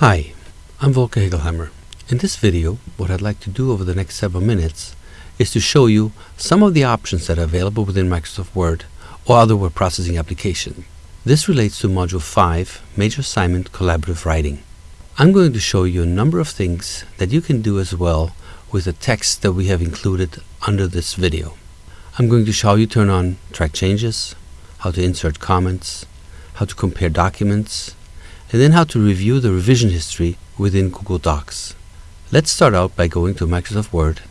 Hi, I'm Volker Hegelheimer. In this video, what I'd like to do over the next several minutes is to show you some of the options that are available within Microsoft Word or other word processing application. This relates to Module 5, Major Assignment Collaborative Writing. I'm going to show you a number of things that you can do as well with the text that we have included under this video. I'm going to show you turn on track changes, how to insert comments, how to compare documents, and then how to review the revision history within Google Docs. Let's start out by going to Microsoft Word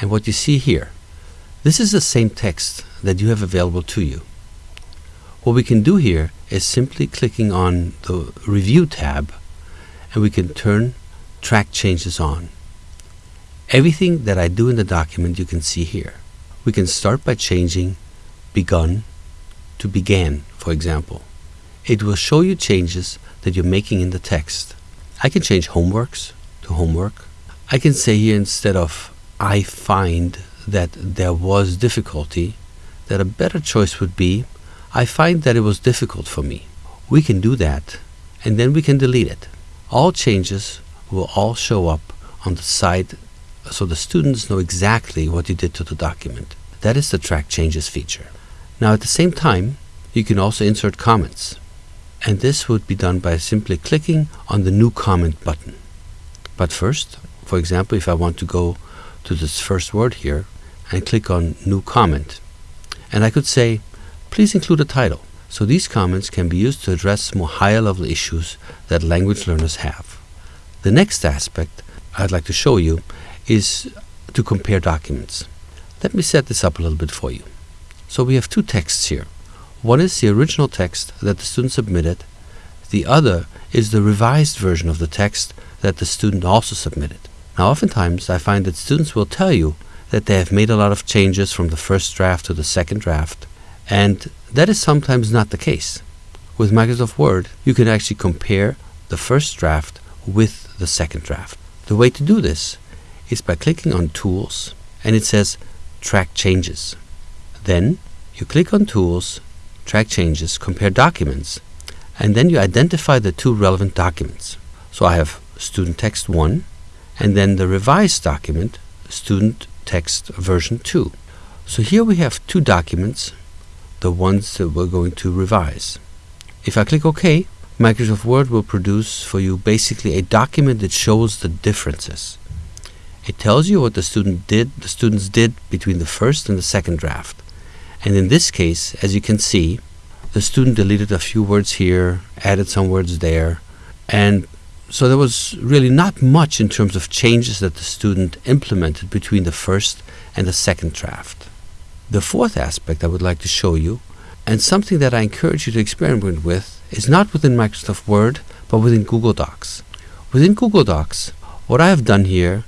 and what you see here. This is the same text that you have available to you. What we can do here is simply clicking on the Review tab and we can turn track changes on. Everything that I do in the document you can see here. We can start by changing begun to began, for example. It will show you changes that you're making in the text. I can change homeworks to homework. I can say here instead of I find that there was difficulty, that a better choice would be I find that it was difficult for me. We can do that and then we can delete it. All changes will all show up on the side so the students know exactly what you did to the document. That is the track changes feature. Now at the same time, you can also insert comments and this would be done by simply clicking on the new comment button. But first, for example, if I want to go to this first word here and click on new comment, and I could say, please include a title. So these comments can be used to address more higher level issues that language learners have. The next aspect I'd like to show you is to compare documents. Let me set this up a little bit for you. So we have two texts here. One is the original text that the student submitted. The other is the revised version of the text that the student also submitted. Now, oftentimes I find that students will tell you that they have made a lot of changes from the first draft to the second draft, and that is sometimes not the case. With Microsoft Word, you can actually compare the first draft with the second draft. The way to do this is by clicking on Tools, and it says Track Changes. Then you click on Tools track changes, compare documents, and then you identify the two relevant documents. So I have student text 1 and then the revised document, student text version 2. So here we have two documents, the ones that we're going to revise. If I click OK, Microsoft Word will produce for you basically a document that shows the differences. It tells you what the student did, the students did between the first and the second draft. And in this case, as you can see, the student deleted a few words here, added some words there, and so there was really not much in terms of changes that the student implemented between the first and the second draft. The fourth aspect I would like to show you, and something that I encourage you to experiment with, is not within Microsoft Word, but within Google Docs. Within Google Docs, what I have done here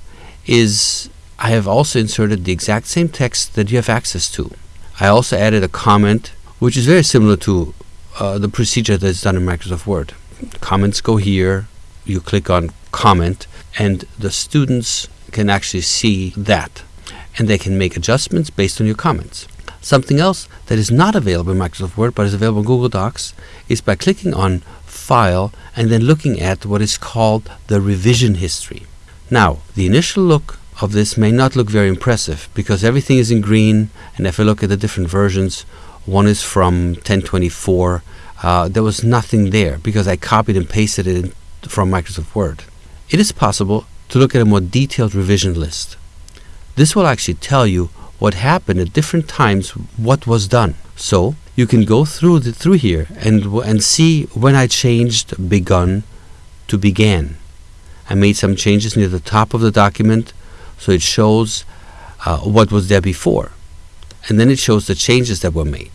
is I have also inserted the exact same text that you have access to. I also added a comment, which is very similar to uh, the procedure that's done in Microsoft Word. Comments go here, you click on comment, and the students can actually see that. And they can make adjustments based on your comments. Something else that is not available in Microsoft Word but is available in Google Docs is by clicking on File and then looking at what is called the revision history. Now, the initial look of this may not look very impressive because everything is in green and if I look at the different versions one is from 1024 uh, there was nothing there because I copied and pasted it from Microsoft Word. It is possible to look at a more detailed revision list. This will actually tell you what happened at different times, what was done. So you can go through the, through here and and see when I changed begun to began. I made some changes near the top of the document so it shows uh, what was there before. And then it shows the changes that were made.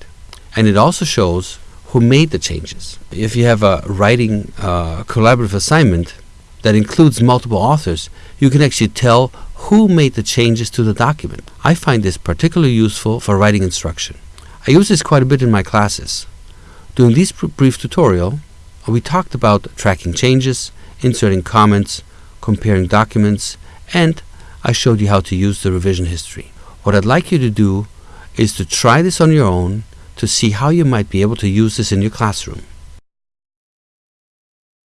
And it also shows who made the changes. If you have a writing uh, collaborative assignment that includes multiple authors, you can actually tell who made the changes to the document. I find this particularly useful for writing instruction. I use this quite a bit in my classes. During this brief tutorial, we talked about tracking changes, inserting comments, comparing documents, and I showed you how to use the revision history. What I'd like you to do is to try this on your own to see how you might be able to use this in your classroom.